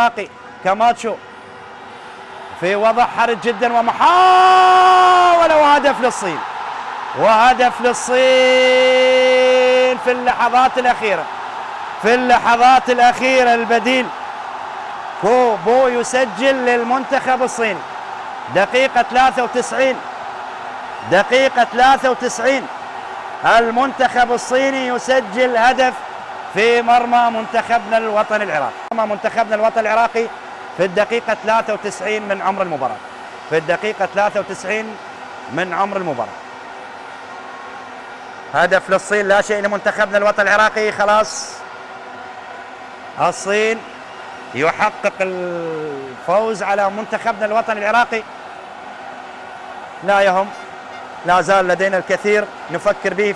العراقي كاماتشو. في وضع حرج جدا ومحاولة وهدف للصين. وهدف للصين في اللحظات الأخيرة. في اللحظات الأخيرة البديل. كوبو يسجل للمنتخب الصيني. دقيقة 93 دقيقة 93 المنتخب الصيني يسجل هدف في مرمى منتخبنا الوطني العراقي. مرمى منتخبنا الوطني العراقي في الدقيقة 93 من عمر المباراة. في الدقيقة 93 من عمر المباراة. هدف للصين لا شيء لمنتخبنا الوطني العراقي خلاص. الصين يحقق الفوز على منتخبنا الوطني العراقي. لا يهم لا زال لدينا الكثير نفكر به